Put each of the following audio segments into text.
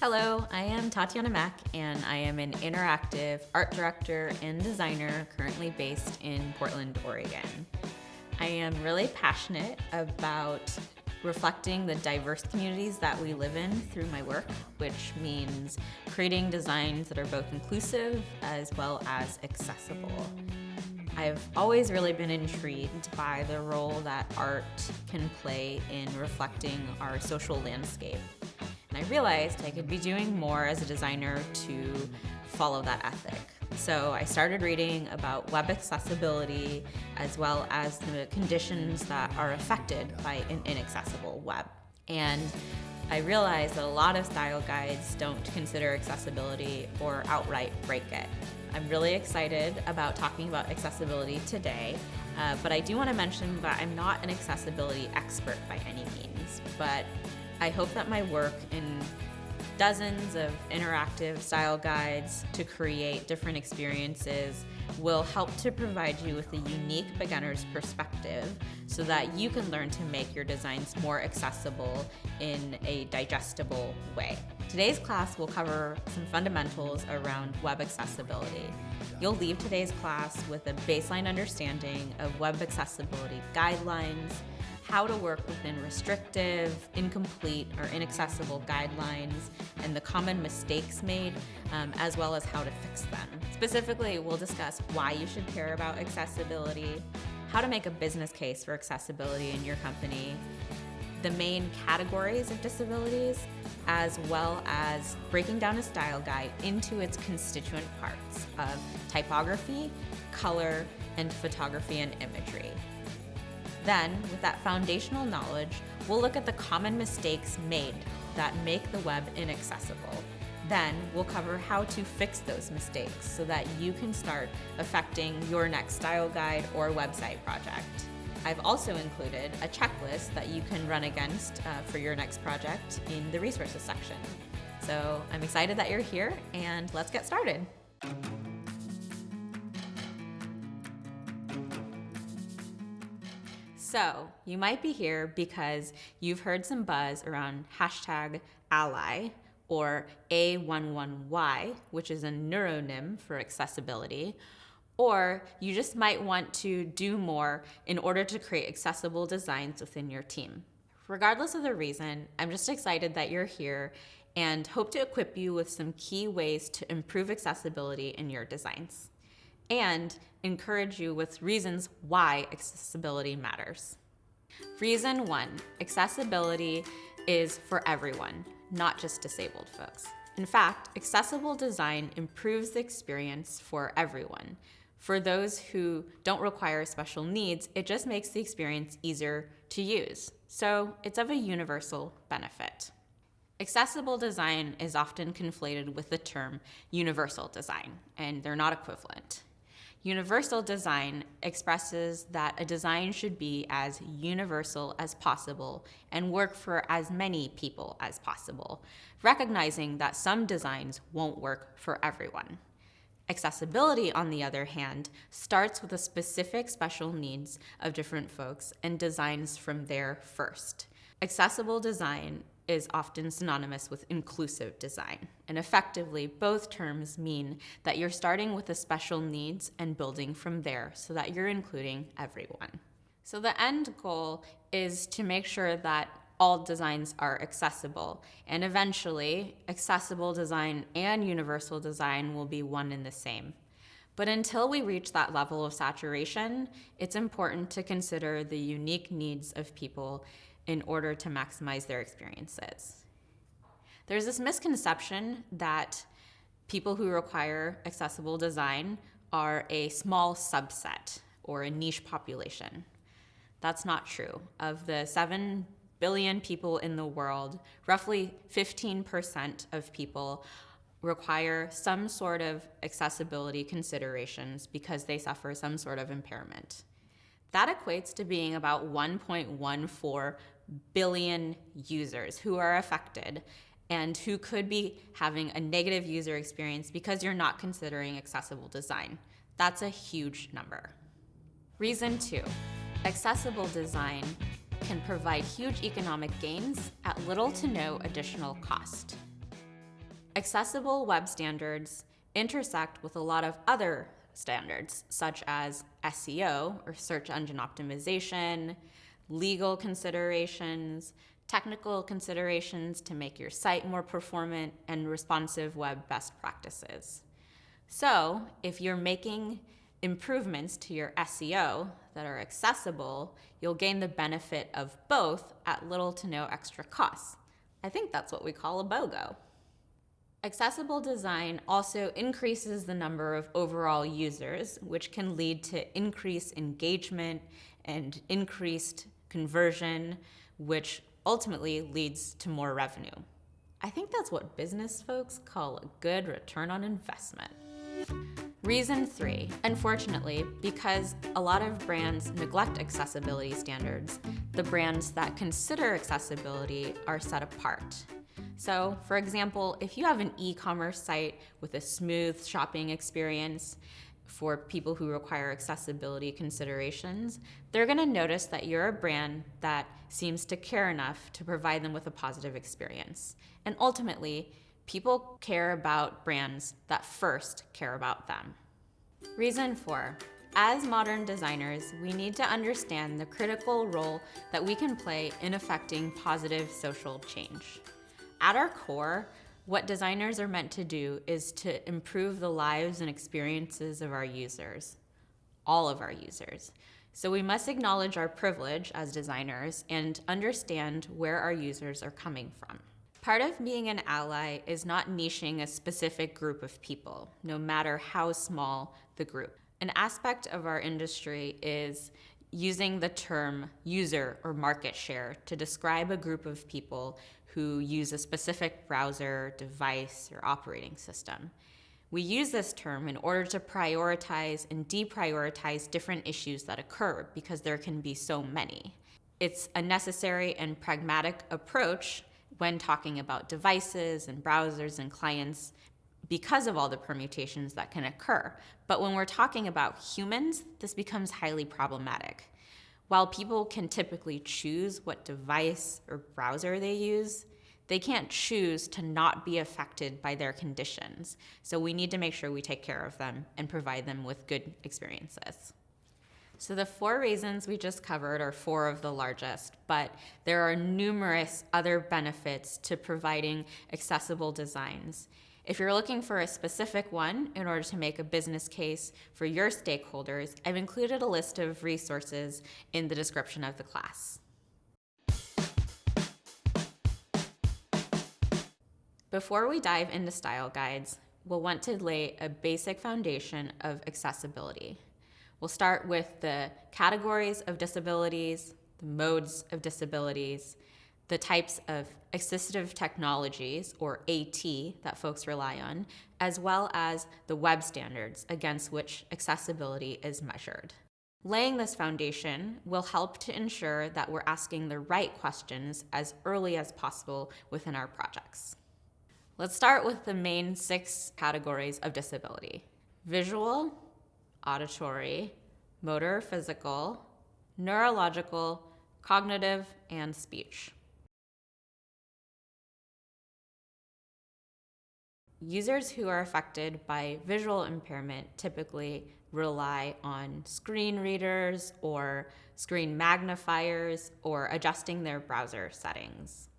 Hello, I am Tatiana Mack, and I am an interactive art director and designer currently based in Portland, Oregon. I am really passionate about reflecting the diverse communities that we live in through my work, which means creating designs that are both inclusive as well as accessible. I've always really been intrigued by the role that art can play in reflecting our social landscape. And I realized I could be doing more as a designer to follow that ethic. So I started reading about web accessibility as well as the conditions that are affected by an inaccessible web. And I realized that a lot of style guides don't consider accessibility or outright break it. I'm really excited about talking about accessibility today, uh, but I do want to mention that I'm not an accessibility expert by any means, but I hope that my work in dozens of interactive style guides to create different experiences will help to provide you with a unique beginner's perspective so that you can learn to make your designs more accessible in a digestible way. Today's class will cover some fundamentals around web accessibility. You'll leave today's class with a baseline understanding of web accessibility guidelines, how to work within restrictive, incomplete, or inaccessible guidelines, and the common mistakes made, um, as well as how to fix them. Specifically, we'll discuss why you should care about accessibility, how to make a business case for accessibility in your company, the main categories of disabilities, as well as breaking down a style guide into its constituent parts of typography, color, and photography and imagery. Then, with that foundational knowledge, we'll look at the common mistakes made that make the web inaccessible. Then, we'll cover how to fix those mistakes so that you can start affecting your next style guide or website project. I've also included a checklist that you can run against uh, for your next project in the resources section. So I'm excited that you're here and let's get started. So you might be here because you've heard some buzz around hashtag ally or A11Y, which is a numeronym for accessibility, or you just might want to do more in order to create accessible designs within your team. Regardless of the reason, I'm just excited that you're here and hope to equip you with some key ways to improve accessibility in your designs and encourage you with reasons why accessibility matters. Reason one, accessibility is for everyone, not just disabled folks. In fact, accessible design improves the experience for everyone. For those who don't require special needs, it just makes the experience easier to use. So it's of a universal benefit. Accessible design is often conflated with the term universal design, and they're not equivalent. Universal design expresses that a design should be as universal as possible and work for as many people as possible, recognizing that some designs won't work for everyone. Accessibility, on the other hand, starts with the specific special needs of different folks and designs from there first. Accessible design is often synonymous with inclusive design. And effectively, both terms mean that you're starting with the special needs and building from there so that you're including everyone. So the end goal is to make sure that all designs are accessible. And eventually, accessible design and universal design will be one and the same. But until we reach that level of saturation, it's important to consider the unique needs of people in order to maximize their experiences. There's this misconception that people who require accessible design are a small subset or a niche population. That's not true. Of the 7 billion people in the world, roughly 15% of people require some sort of accessibility considerations because they suffer some sort of impairment. That equates to being about 1.14 billion users who are affected and who could be having a negative user experience because you're not considering accessible design. That's a huge number. Reason two, accessible design can provide huge economic gains at little to no additional cost. Accessible web standards intersect with a lot of other standards, such as SEO, or search engine optimization, legal considerations, technical considerations to make your site more performant, and responsive web best practices. So, if you're making improvements to your SEO that are accessible, you'll gain the benefit of both at little to no extra cost. I think that's what we call a BOGO. Accessible design also increases the number of overall users, which can lead to increased engagement and increased conversion, which ultimately leads to more revenue. I think that's what business folks call a good return on investment. Reason three, unfortunately, because a lot of brands neglect accessibility standards, the brands that consider accessibility are set apart. So, for example, if you have an e-commerce site with a smooth shopping experience for people who require accessibility considerations, they're gonna notice that you're a brand that seems to care enough to provide them with a positive experience. And ultimately, people care about brands that first care about them. Reason four, as modern designers, we need to understand the critical role that we can play in affecting positive social change. At our core, what designers are meant to do is to improve the lives and experiences of our users, all of our users. So we must acknowledge our privilege as designers and understand where our users are coming from. Part of being an ally is not niching a specific group of people, no matter how small the group. An aspect of our industry is using the term user or market share to describe a group of people who use a specific browser, device, or operating system. We use this term in order to prioritize and deprioritize different issues that occur because there can be so many. It's a necessary and pragmatic approach when talking about devices and browsers and clients because of all the permutations that can occur. But when we're talking about humans, this becomes highly problematic. While people can typically choose what device or browser they use, they can't choose to not be affected by their conditions. So we need to make sure we take care of them and provide them with good experiences. So the four reasons we just covered are four of the largest, but there are numerous other benefits to providing accessible designs. If you're looking for a specific one in order to make a business case for your stakeholders, I've included a list of resources in the description of the class. Before we dive into style guides, we'll want to lay a basic foundation of accessibility. We'll start with the categories of disabilities, the modes of disabilities, the types of assistive technologies, or AT, that folks rely on, as well as the web standards against which accessibility is measured. Laying this foundation will help to ensure that we're asking the right questions as early as possible within our projects. Let's start with the main six categories of disability. Visual, auditory, motor physical, neurological, cognitive, and speech. Users who are affected by visual impairment typically rely on screen readers or screen magnifiers or adjusting their browser settings.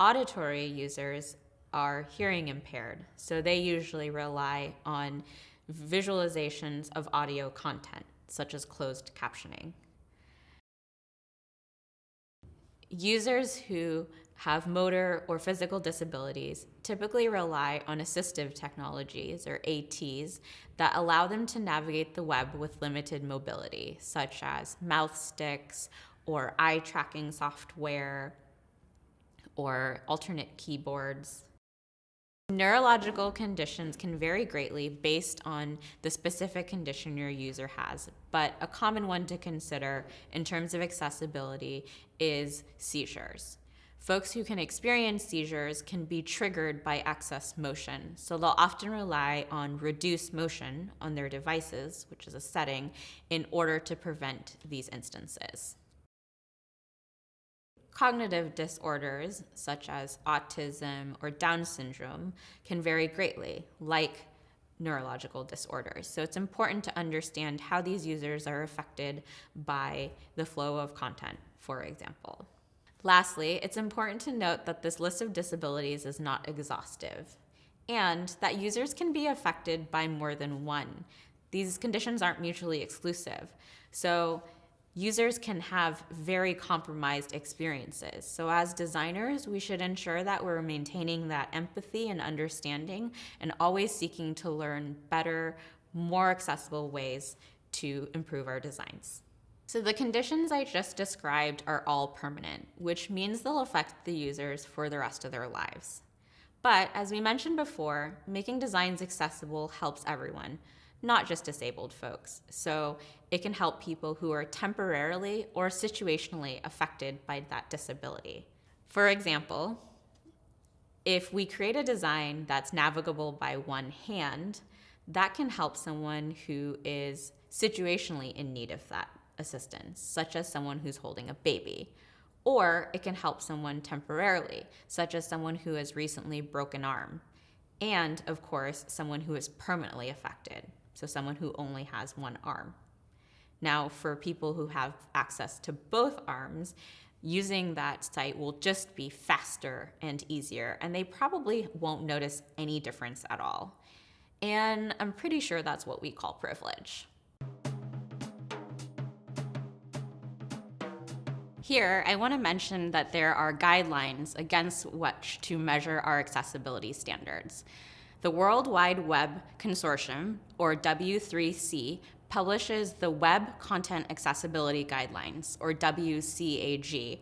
Auditory users are hearing impaired, so they usually rely on visualizations of audio content, such as closed captioning. Users who have motor or physical disabilities typically rely on assistive technologies, or ATs, that allow them to navigate the web with limited mobility, such as mouth sticks or eye tracking software or alternate keyboards. Neurological conditions can vary greatly based on the specific condition your user has, but a common one to consider in terms of accessibility is seizures. Folks who can experience seizures can be triggered by excess motion, so they'll often rely on reduced motion on their devices, which is a setting, in order to prevent these instances. Cognitive disorders, such as autism or Down syndrome, can vary greatly, like neurological disorders. So it's important to understand how these users are affected by the flow of content, for example. Lastly, it's important to note that this list of disabilities is not exhaustive and that users can be affected by more than one. These conditions aren't mutually exclusive. So users can have very compromised experiences. So as designers, we should ensure that we're maintaining that empathy and understanding and always seeking to learn better, more accessible ways to improve our designs. So the conditions I just described are all permanent, which means they'll affect the users for the rest of their lives. But as we mentioned before, making designs accessible helps everyone, not just disabled folks. So it can help people who are temporarily or situationally affected by that disability. For example, if we create a design that's navigable by one hand, that can help someone who is situationally in need of that assistance, such as someone who's holding a baby. Or it can help someone temporarily, such as someone who has recently broken an arm. And of course, someone who is permanently affected, so someone who only has one arm. Now, for people who have access to both arms, using that site will just be faster and easier, and they probably won't notice any difference at all. And I'm pretty sure that's what we call privilege. Here, I want to mention that there are guidelines against which to measure our accessibility standards. The World Wide Web Consortium, or W3C, publishes the Web Content Accessibility Guidelines, or WCAG.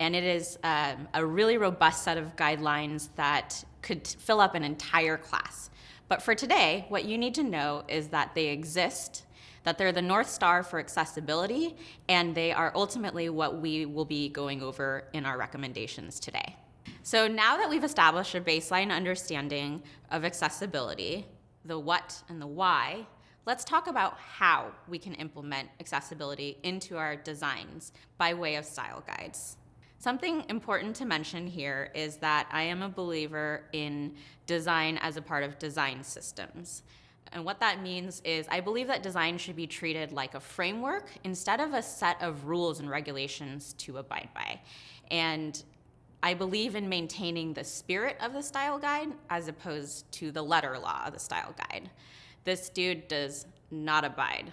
And it is um, a really robust set of guidelines that could fill up an entire class. But for today, what you need to know is that they exist that they're the North Star for accessibility, and they are ultimately what we will be going over in our recommendations today. So now that we've established a baseline understanding of accessibility, the what and the why, let's talk about how we can implement accessibility into our designs by way of style guides. Something important to mention here is that I am a believer in design as a part of design systems. And what that means is I believe that design should be treated like a framework instead of a set of rules and regulations to abide by. And I believe in maintaining the spirit of the style guide as opposed to the letter law of the style guide. This dude does not abide,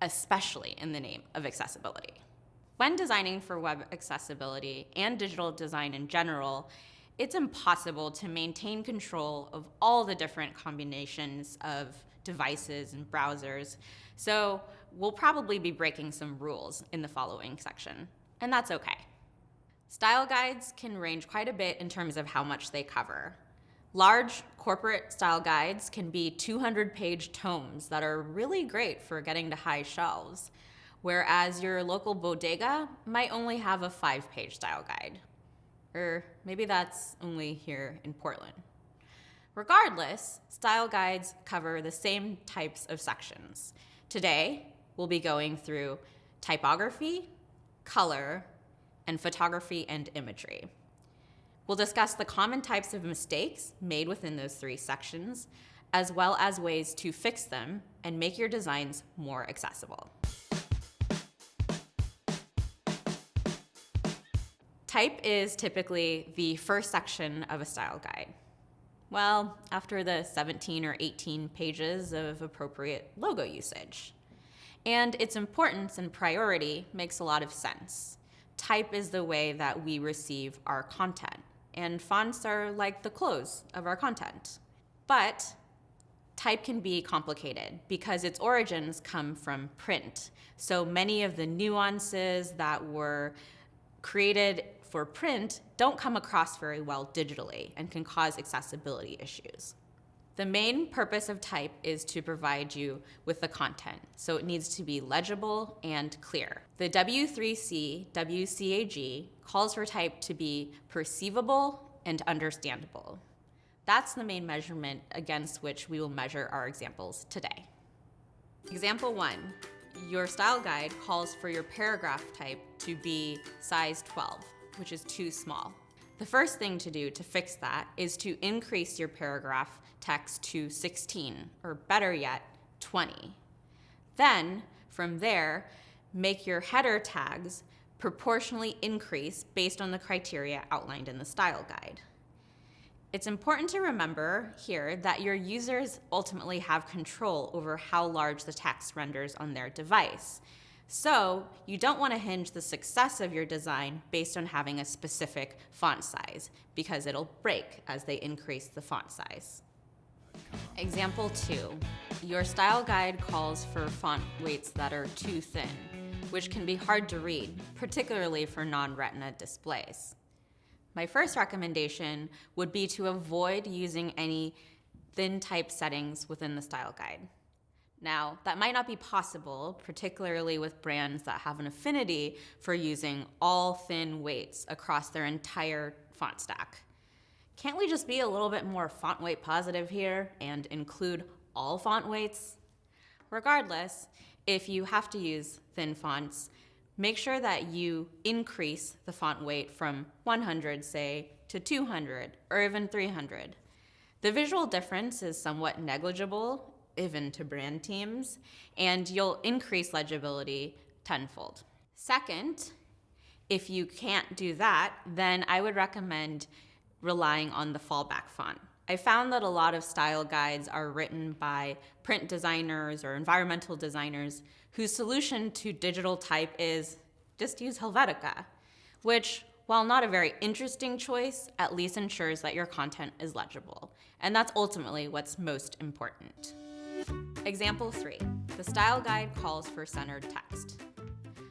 especially in the name of accessibility. When designing for web accessibility and digital design in general, it's impossible to maintain control of all the different combinations of devices and browsers. So we'll probably be breaking some rules in the following section, and that's okay. Style guides can range quite a bit in terms of how much they cover. Large corporate style guides can be 200 page tomes that are really great for getting to high shelves, whereas your local bodega might only have a five page style guide. Or maybe that's only here in Portland. Regardless, style guides cover the same types of sections. Today, we'll be going through typography, color, and photography and imagery. We'll discuss the common types of mistakes made within those three sections, as well as ways to fix them and make your designs more accessible. Type is typically the first section of a style guide. Well, after the 17 or 18 pages of appropriate logo usage. And its importance and priority makes a lot of sense. Type is the way that we receive our content, and fonts are like the clothes of our content. But type can be complicated because its origins come from print. So many of the nuances that were created for print don't come across very well digitally and can cause accessibility issues. The main purpose of type is to provide you with the content, so it needs to be legible and clear. The W3C WCAG calls for type to be perceivable and understandable. That's the main measurement against which we will measure our examples today. Example one, your style guide calls for your paragraph type to be size 12. Which is too small. The first thing to do to fix that is to increase your paragraph text to 16, or better yet, 20. Then, from there, make your header tags proportionally increase based on the criteria outlined in the style guide. It's important to remember here that your users ultimately have control over how large the text renders on their device. So you don't want to hinge the success of your design based on having a specific font size because it'll break as they increase the font size. Example two, your style guide calls for font weights that are too thin, which can be hard to read, particularly for non-retina displays. My first recommendation would be to avoid using any thin type settings within the style guide. Now, that might not be possible, particularly with brands that have an affinity for using all thin weights across their entire font stack. Can't we just be a little bit more font weight positive here and include all font weights? Regardless, if you have to use thin fonts, make sure that you increase the font weight from 100, say, to 200 or even 300. The visual difference is somewhat negligible, even to brand teams, and you'll increase legibility tenfold. Second, if you can't do that, then I would recommend relying on the fallback font. I found that a lot of style guides are written by print designers or environmental designers whose solution to digital type is just use Helvetica, which, while not a very interesting choice, at least ensures that your content is legible. And that's ultimately what's most important. Example three, the style guide calls for centered text.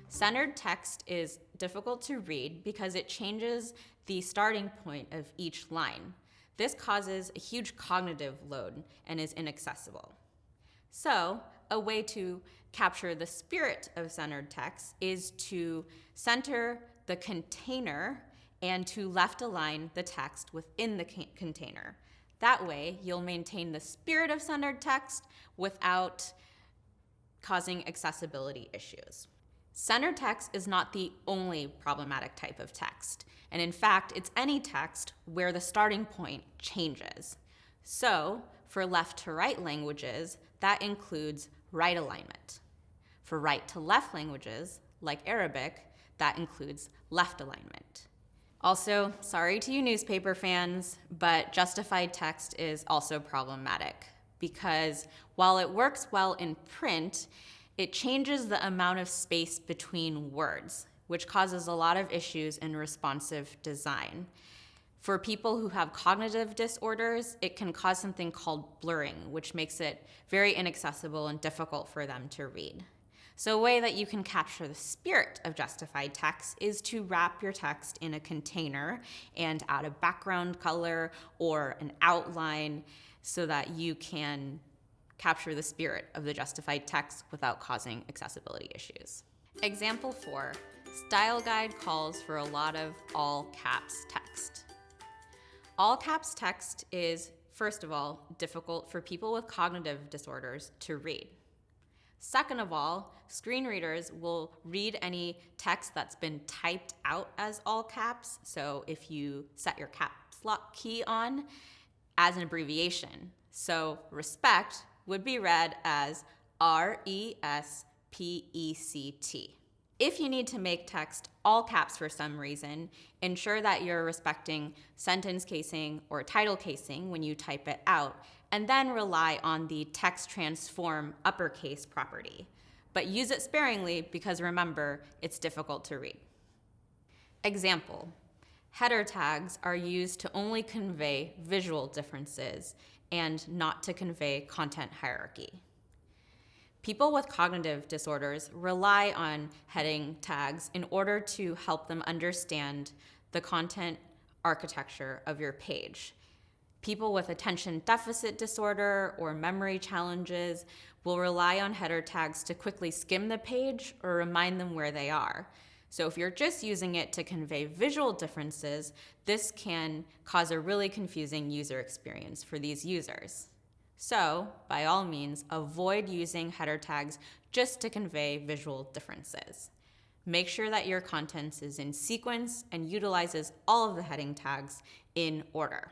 Centered text is difficult to read because it changes the starting point of each line. This causes a huge cognitive load and is inaccessible. So, a way to capture the spirit of centered text is to center the container and to left align the text within the container. That way, you'll maintain the spirit of centered text without causing accessibility issues. Centered text is not the only problematic type of text, and in fact, it's any text where the starting point changes. So, for left to right languages, that includes right alignment. For right to left languages, like Arabic, that includes left alignment. Also, sorry to you newspaper fans, but justified text is also problematic because while it works well in print, it changes the amount of space between words, which causes a lot of issues in responsive design. For people who have cognitive disorders, it can cause something called blurring, which makes it very inaccessible and difficult for them to read. So a way that you can capture the spirit of justified text is to wrap your text in a container and add a background color or an outline so that you can capture the spirit of the justified text without causing accessibility issues. Example four, style guide calls for a lot of all caps text. All caps text is, first of all, difficult for people with cognitive disorders to read. Second of all, screen readers will read any text that's been typed out as all caps. So if you set your caps lock key on as an abbreviation. So respect would be read as R E S P E C T. If you need to make text all caps for some reason, ensure that you're respecting sentence casing or title casing when you type it out, and then rely on the text transform uppercase property. But use it sparingly because remember, it's difficult to read. Example, header tags are used to only convey visual differences and not to convey content hierarchy. People with cognitive disorders rely on heading tags in order to help them understand the content architecture of your page. People with attention deficit disorder or memory challenges will rely on header tags to quickly skim the page or remind them where they are. So if you're just using it to convey visual differences, this can cause a really confusing user experience for these users. So, by all means, avoid using header tags just to convey visual differences. Make sure that your contents is in sequence and utilizes all of the heading tags in order.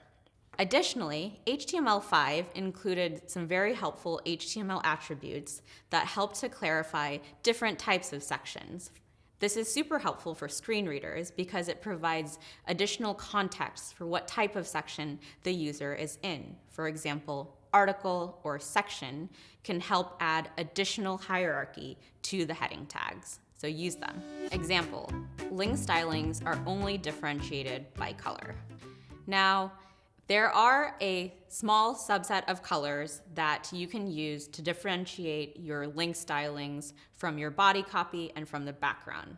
Additionally, HTML5 included some very helpful HTML attributes that help to clarify different types of sections. This is super helpful for screen readers because it provides additional context for what type of section the user is in. For example, article or section can help add additional hierarchy to the heading tags. So use them. Example, link stylings are only differentiated by color. Now, there are a small subset of colors that you can use to differentiate your link stylings from your body copy and from the background.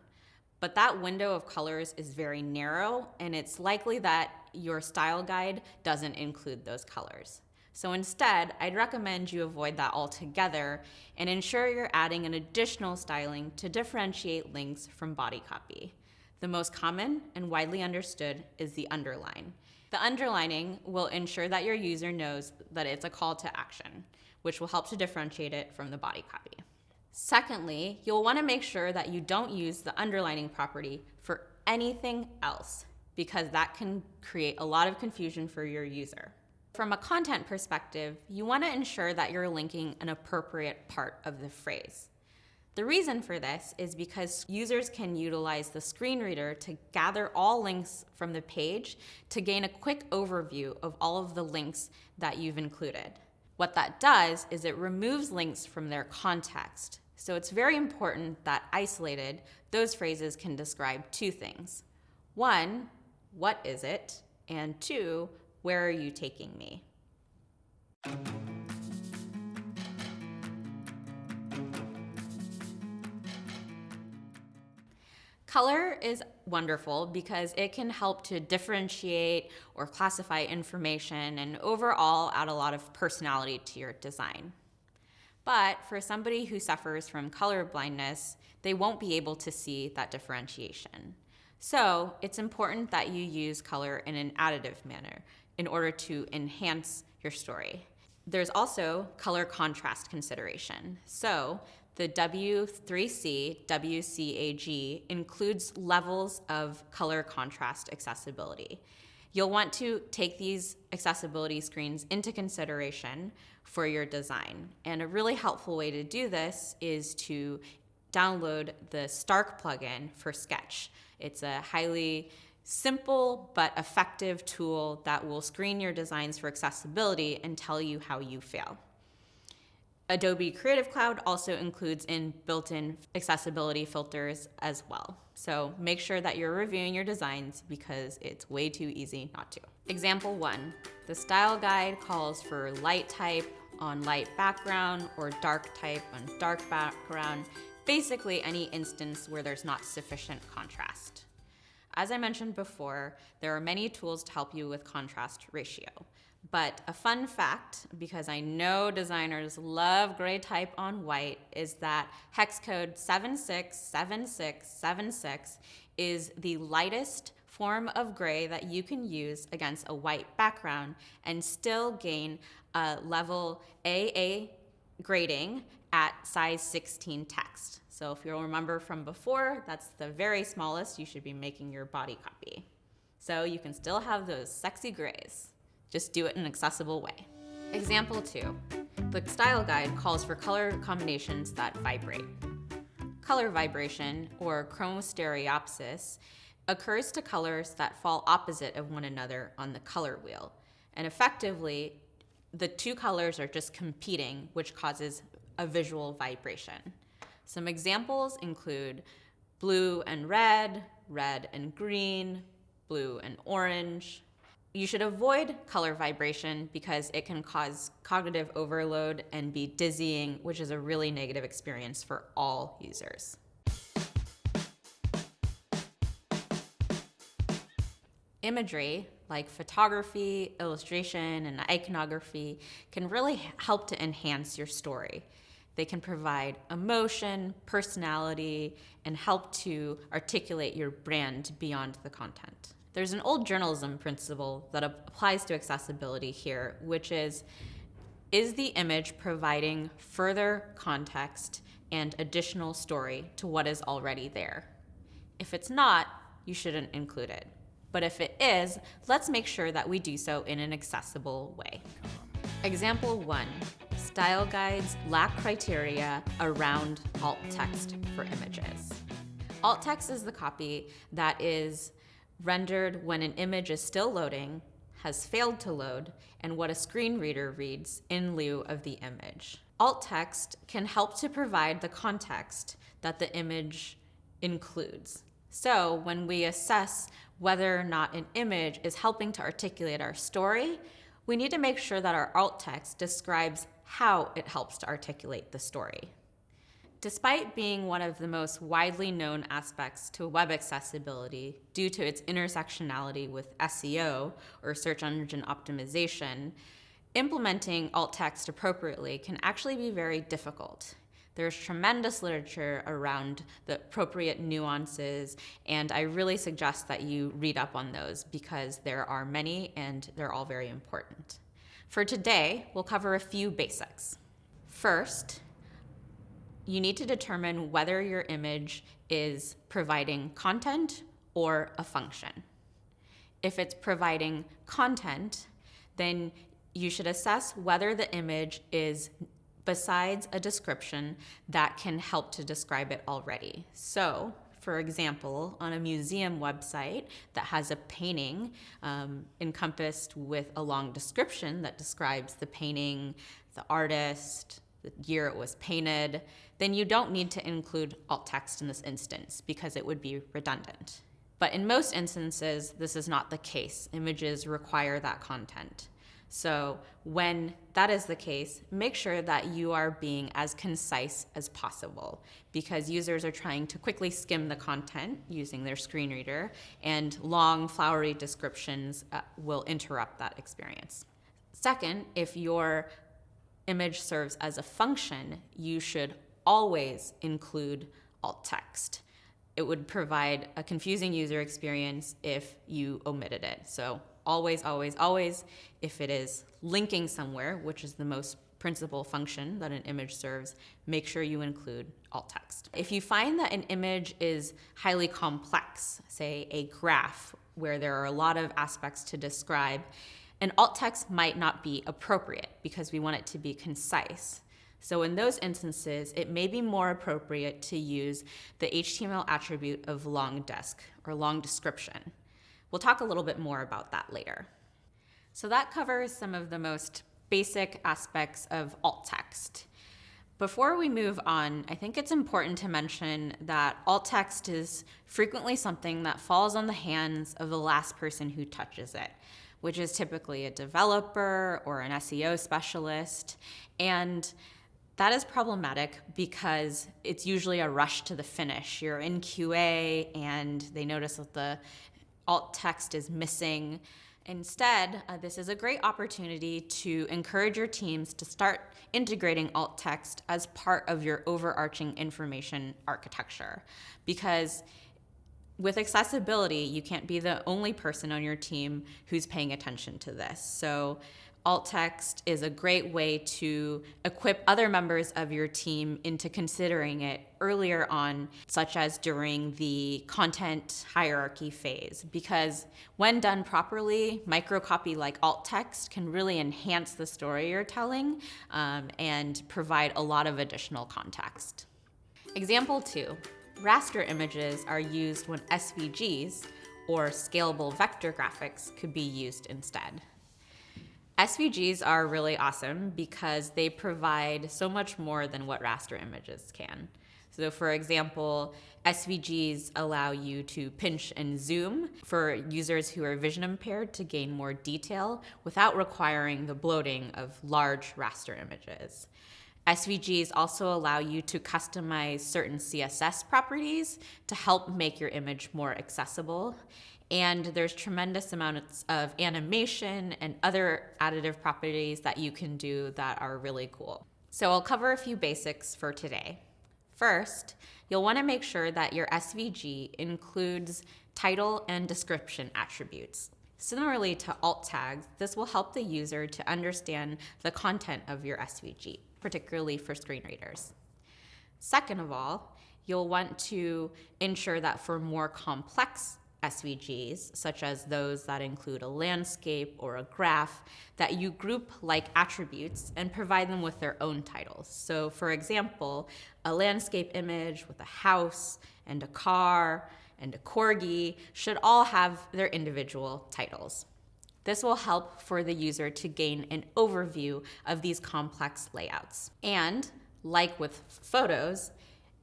But that window of colors is very narrow and it's likely that your style guide doesn't include those colors. So instead, I'd recommend you avoid that altogether and ensure you're adding an additional styling to differentiate links from body copy. The most common and widely understood is the underline. The underlining will ensure that your user knows that it's a call to action, which will help to differentiate it from the body copy. Secondly, you'll want to make sure that you don't use the underlining property for anything else because that can create a lot of confusion for your user. From a content perspective, you want to ensure that you're linking an appropriate part of the phrase. The reason for this is because users can utilize the screen reader to gather all links from the page to gain a quick overview of all of the links that you've included. What that does is it removes links from their context. So it's very important that isolated, those phrases can describe two things. One, what is it? And two, where are you taking me? Color is wonderful because it can help to differentiate or classify information and overall add a lot of personality to your design. But for somebody who suffers from color blindness, they won't be able to see that differentiation. So it's important that you use color in an additive manner in order to enhance your story. There's also color contrast consideration. So the W3C WCAG includes levels of color contrast accessibility. You'll want to take these accessibility screens into consideration for your design. And a really helpful way to do this is to download the Stark plugin for Sketch. It's a highly simple but effective tool that will screen your designs for accessibility and tell you how you fail. Adobe Creative Cloud also includes in built-in accessibility filters as well. So make sure that you're reviewing your designs because it's way too easy not to. Example one, the style guide calls for light type on light background or dark type on dark background, basically any instance where there's not sufficient contrast. As I mentioned before, there are many tools to help you with contrast ratio. But a fun fact, because I know designers love gray type on white, is that hex code 767676 is the lightest form of gray that you can use against a white background and still gain a level AA grading at size 16 text. So if you'll remember from before, that's the very smallest you should be making your body copy. So you can still have those sexy grays. Just do it in an accessible way. Example two, the style guide calls for color combinations that vibrate. Color vibration, or chromostereopsis, occurs to colors that fall opposite of one another on the color wheel. And effectively, the two colors are just competing, which causes a visual vibration. Some examples include blue and red, red and green, blue and orange, you should avoid color vibration because it can cause cognitive overload and be dizzying, which is a really negative experience for all users. Imagery, like photography, illustration, and iconography, can really help to enhance your story. They can provide emotion, personality, and help to articulate your brand beyond the content. There's an old journalism principle that applies to accessibility here, which is, is the image providing further context and additional story to what is already there? If it's not, you shouldn't include it. But if it is, let's make sure that we do so in an accessible way. Example one, style guides lack criteria around alt text for images. Alt text is the copy that is rendered when an image is still loading, has failed to load, and what a screen reader reads in lieu of the image. Alt text can help to provide the context that the image includes. So when we assess whether or not an image is helping to articulate our story, we need to make sure that our alt text describes how it helps to articulate the story. Despite being one of the most widely known aspects to web accessibility due to its intersectionality with SEO, or search engine optimization, implementing alt text appropriately can actually be very difficult. There's tremendous literature around the appropriate nuances, and I really suggest that you read up on those because there are many and they're all very important. For today, we'll cover a few basics. First, you need to determine whether your image is providing content or a function. If it's providing content, then you should assess whether the image is besides a description that can help to describe it already. So, for example, on a museum website that has a painting um, encompassed with a long description that describes the painting, the artist, the year it was painted, then you don't need to include alt text in this instance because it would be redundant. But in most instances, this is not the case. Images require that content. So when that is the case, make sure that you are being as concise as possible because users are trying to quickly skim the content using their screen reader and long flowery descriptions uh, will interrupt that experience. Second, if your image serves as a function, you should always include alt text. It would provide a confusing user experience if you omitted it. So always, always, always, if it is linking somewhere, which is the most principal function that an image serves, make sure you include alt text. If you find that an image is highly complex, say a graph where there are a lot of aspects to describe, an alt text might not be appropriate because we want it to be concise. So in those instances, it may be more appropriate to use the HTML attribute of long desc or long description. We'll talk a little bit more about that later. So that covers some of the most basic aspects of alt text. Before we move on, I think it's important to mention that alt text is frequently something that falls on the hands of the last person who touches it, which is typically a developer or an SEO specialist. And that is problematic because it's usually a rush to the finish. You're in QA and they notice that the alt text is missing. Instead, uh, this is a great opportunity to encourage your teams to start integrating alt text as part of your overarching information architecture. Because with accessibility, you can't be the only person on your team who's paying attention to this. So alt text is a great way to equip other members of your team into considering it earlier on, such as during the content hierarchy phase. Because when done properly, microcopy like alt text can really enhance the story you're telling um, and provide a lot of additional context. Example two, raster images are used when SVGs, or scalable vector graphics, could be used instead. SVGs are really awesome because they provide so much more than what raster images can. So for example, SVGs allow you to pinch and zoom for users who are vision impaired to gain more detail without requiring the bloating of large raster images. SVGs also allow you to customize certain CSS properties to help make your image more accessible and there's tremendous amounts of animation and other additive properties that you can do that are really cool. So I'll cover a few basics for today. First, you'll want to make sure that your SVG includes title and description attributes. Similarly to alt tags, this will help the user to understand the content of your SVG, particularly for screen readers. Second of all, you'll want to ensure that for more complex SVGs, such as those that include a landscape or a graph, that you group like attributes and provide them with their own titles. So for example, a landscape image with a house and a car and a corgi should all have their individual titles. This will help for the user to gain an overview of these complex layouts. And like with photos,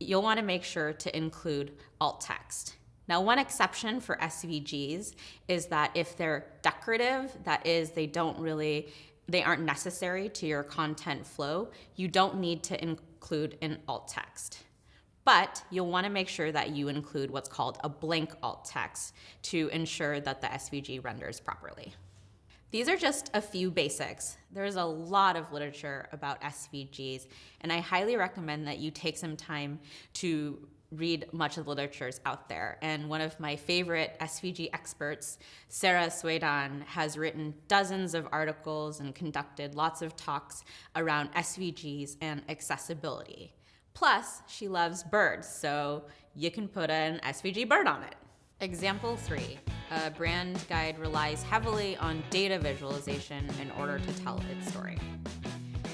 you'll want to make sure to include alt text. Now, one exception for SVGs is that if they're decorative, that is, they don't really, they aren't necessary to your content flow, you don't need to include an alt text. But you'll want to make sure that you include what's called a blank alt text to ensure that the SVG renders properly. These are just a few basics. There's a lot of literature about SVGs, and I highly recommend that you take some time to read much of the literatures out there. And one of my favorite SVG experts, Sara Soueidan, has written dozens of articles and conducted lots of talks around SVGs and accessibility. Plus, she loves birds, so you can put an SVG bird on it. Example three, a brand guide relies heavily on data visualization in order to tell its story.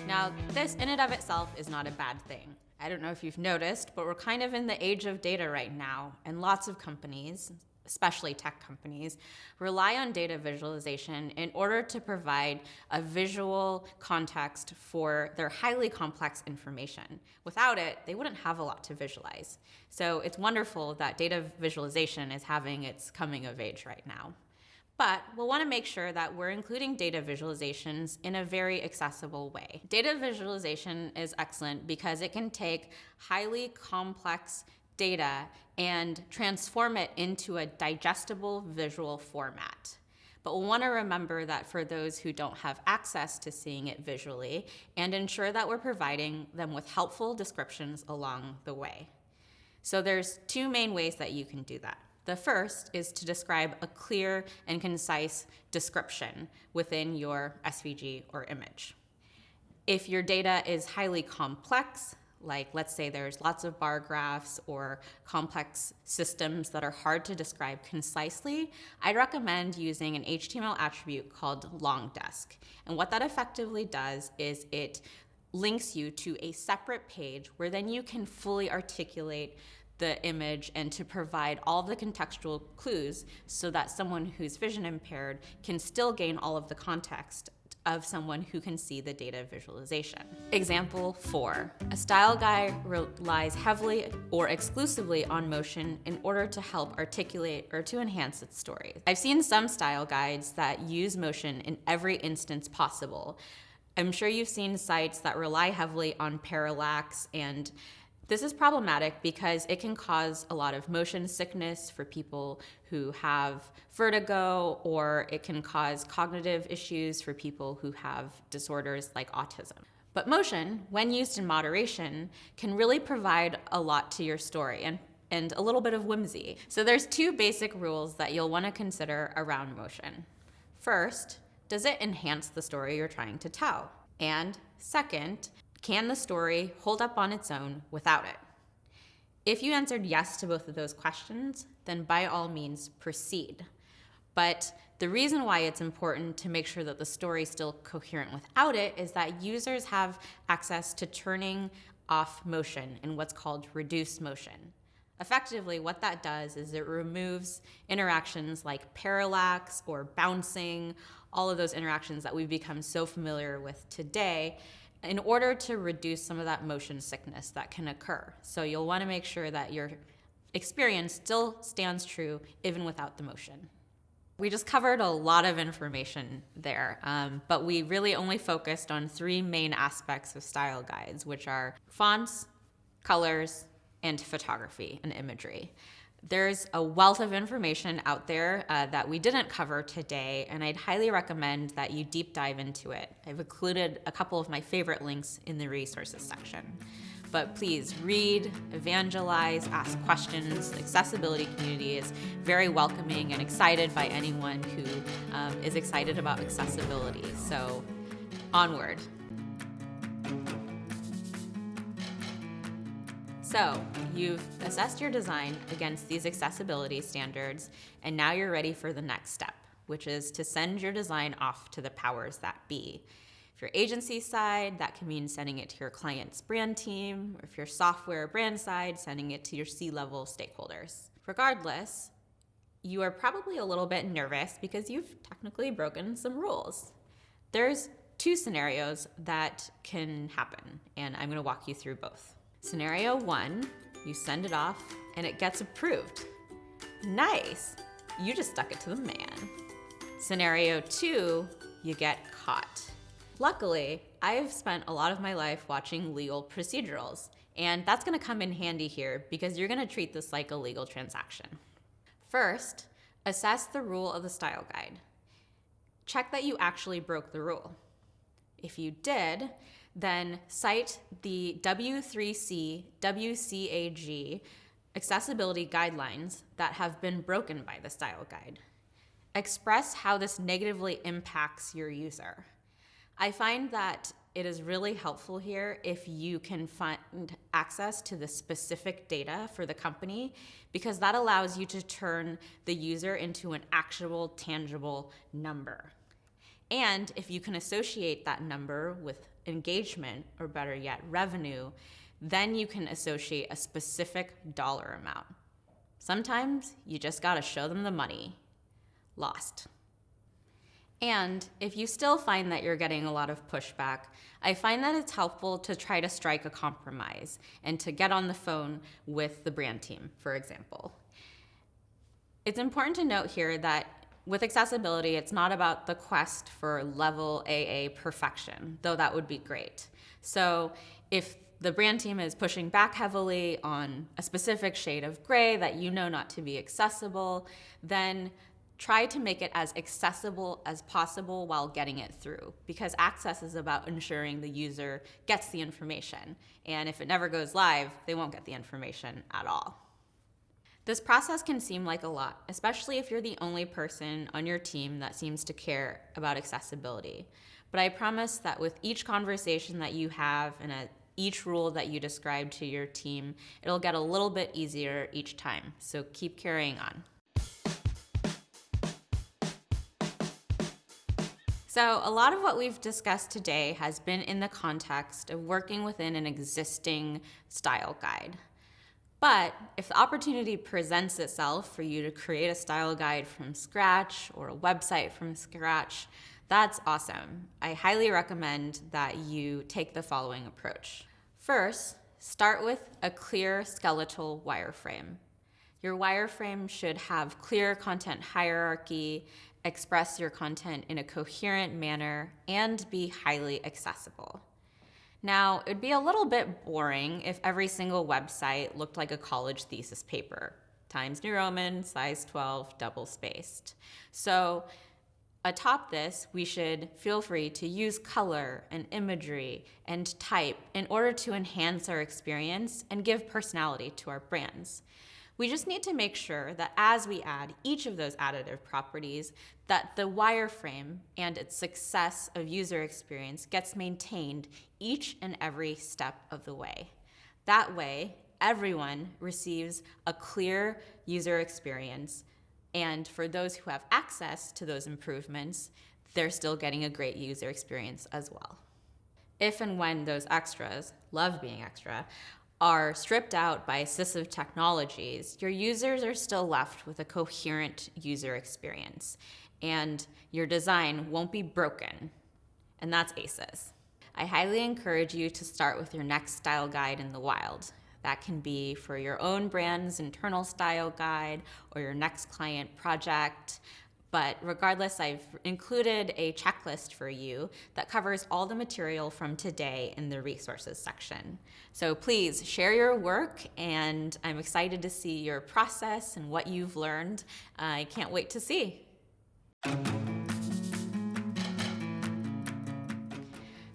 Now, this in and of itself is not a bad thing. I don't know if you've noticed, but we're kind of in the age of data right now, and lots of companies, especially tech companies, rely on data visualization in order to provide a visual context for their highly complex information. Without it, they wouldn't have a lot to visualize. So it's wonderful that data visualization is having its coming of age right now. But we'll want to make sure that we're including data visualizations in a very accessible way. Data visualization is excellent because it can take highly complex data and transform it into a digestible visual format. But we'll want to remember that for those who don't have access to seeing it visually and ensure that we're providing them with helpful descriptions along the way. So there's two main ways that you can do that. The first is to describe a clear and concise description within your SVG or image. If your data is highly complex, like let's say there's lots of bar graphs or complex systems that are hard to describe concisely, I'd recommend using an HTML attribute called longdesc. And what that effectively does is it links you to a separate page where then you can fully articulate the image and to provide all the contextual clues so that someone who's vision impaired can still gain all of the context of someone who can see the data visualization. Example four, a style guide relies heavily or exclusively on motion in order to help articulate or to enhance its story. I've seen some style guides that use motion in every instance possible. I'm sure you've seen sites that rely heavily on parallax and this is problematic because it can cause a lot of motion sickness for people who have vertigo, or it can cause cognitive issues for people who have disorders like autism. But motion, when used in moderation, can really provide a lot to your story and, and a little bit of whimsy. So there's two basic rules that you'll want to consider around motion. First, does it enhance the story you're trying to tell? And second, can the story hold up on its own without it? If you answered yes to both of those questions, then by all means proceed. But the reason why it's important to make sure that the story is still coherent without it is that users have access to turning off motion in what's called reduced motion. Effectively, what that does is it removes interactions like parallax or bouncing, all of those interactions that we've become so familiar with today, in order to reduce some of that motion sickness that can occur. So you'll want to make sure that your experience still stands true even without the motion. We just covered a lot of information there, um, but we really only focused on three main aspects of style guides, which are fonts, colors, and photography and imagery. There's a wealth of information out there uh, that we didn't cover today, and I'd highly recommend that you deep dive into it. I've included a couple of my favorite links in the resources section. But please read, evangelize, ask questions. The accessibility community is very welcoming and excited by anyone who um, is excited about accessibility. So onward. So you've assessed your design against these accessibility standards, and now you're ready for the next step, which is to send your design off to the powers that be. If you're agency side, that can mean sending it to your client's brand team, or if you're software brand side, sending it to your C-level stakeholders. Regardless, you are probably a little bit nervous because you've technically broken some rules. There's two scenarios that can happen, and I'm gonna walk you through both. Scenario one, you send it off and it gets approved. Nice, you just stuck it to the man. Scenario two, you get caught. Luckily, I've spent a lot of my life watching legal procedurals, and that's gonna come in handy here because you're gonna treat this like a legal transaction. First, assess the rule of the style guide. Check that you actually broke the rule. If you did, then cite the W3C WCAG accessibility guidelines that have been broken by the style guide. Express how this negatively impacts your user. I find that it is really helpful here if you can find access to the specific data for the company because that allows you to turn the user into an actual tangible number. And if you can associate that number with engagement, or better yet, revenue, then you can associate a specific dollar amount. Sometimes you just gotta show them the money. Lost. And if you still find that you're getting a lot of pushback, I find that it's helpful to try to strike a compromise and to get on the phone with the brand team, for example. It's important to note here that with accessibility, it's not about the quest for level AA perfection, though that would be great. So if the brand team is pushing back heavily on a specific shade of gray that you know not to be accessible, then try to make it as accessible as possible while getting it through because access is about ensuring the user gets the information. And if it never goes live, they won't get the information at all. This process can seem like a lot, especially if you're the only person on your team that seems to care about accessibility. But I promise that with each conversation that you have and at each rule that you describe to your team, it'll get a little bit easier each time. So keep carrying on. So a lot of what we've discussed today has been in the context of working within an existing style guide. But if the opportunity presents itself for you to create a style guide from scratch or a website from scratch, that's awesome. I highly recommend that you take the following approach. First, start with a clear skeletal wireframe. Your wireframe should have clear content hierarchy, express your content in a coherent manner, and be highly accessible. Now, it'd be a little bit boring if every single website looked like a college thesis paper, Times New Roman, size 12, double spaced. So atop this, we should feel free to use color and imagery and type in order to enhance our experience and give personality to our brands. We just need to make sure that as we add each of those additive properties, that the wireframe and its success of user experience gets maintained each and every step of the way. That way, everyone receives a clear user experience, and for those who have access to those improvements, they're still getting a great user experience as well. If and when those extras, love being extra, are stripped out by assistive technologies, your users are still left with a coherent user experience and your design won't be broken. And that's ACES. I highly encourage you to start with your next style guide in the wild. That can be for your own brand's internal style guide or your next client project. But regardless, I've included a checklist for you that covers all the material from today in the resources section. So please share your work and I'm excited to see your process and what you've learned. I can't wait to see.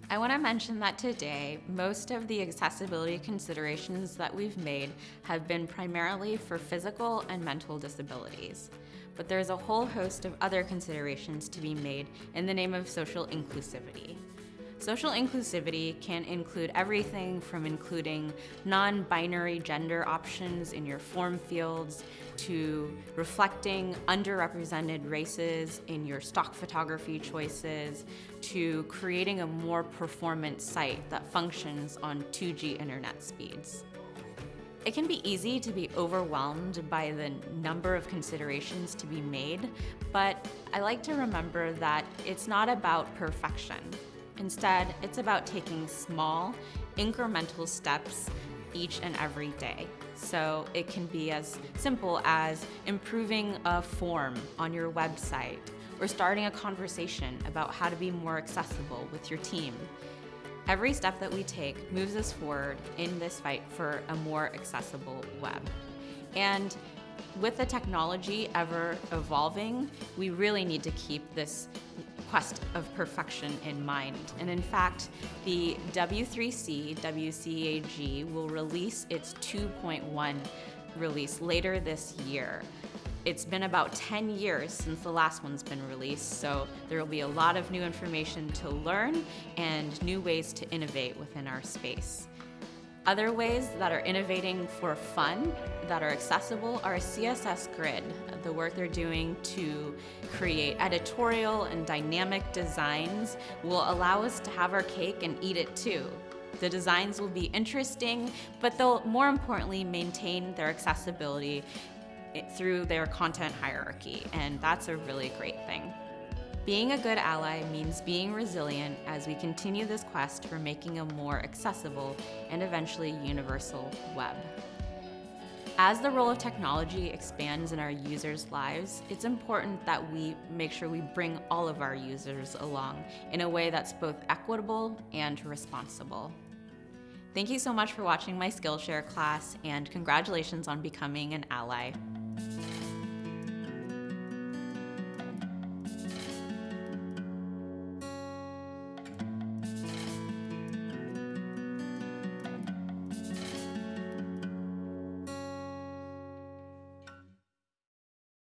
I want to mention that today, most of the accessibility considerations that we've made have been primarily for physical and mental disabilities but there's a whole host of other considerations to be made in the name of social inclusivity. Social inclusivity can include everything from including non binary gender options in your form fields to reflecting underrepresented races in your stock photography choices to creating a more performant site that functions on 2G internet speeds. It can be easy to be overwhelmed by the number of considerations to be made, but I like to remember that it's not about perfection. Instead, it's about taking small, incremental steps each and every day. So it can be as simple as improving a form on your website or starting a conversation about how to be more accessible with your team. Every step that we take moves us forward in this fight for a more accessible web. And with the technology ever evolving, we really need to keep this quest of perfection in mind. And in fact, the W3C WCAG will release its 2.1 release later this year. It's been about 10 years since the last one's been released, so there will be a lot of new information to learn and new ways to innovate within our space. Other ways that are innovating for fun, that are accessible, are CSS Grid, the work they're doing to create editorial and dynamic designs will allow us to have our cake and eat it too. The designs will be interesting, but they'll more importantly maintain their accessibility through their content hierarchy, and that's a really great thing. Being a good ally means being resilient as we continue this quest for making a more accessible and eventually universal web. As the role of technology expands in our users' lives, it's important that we make sure we bring all of our users along in a way that's both equitable and responsible. Thank you so much for watching my Skillshare class and congratulations on becoming an ally.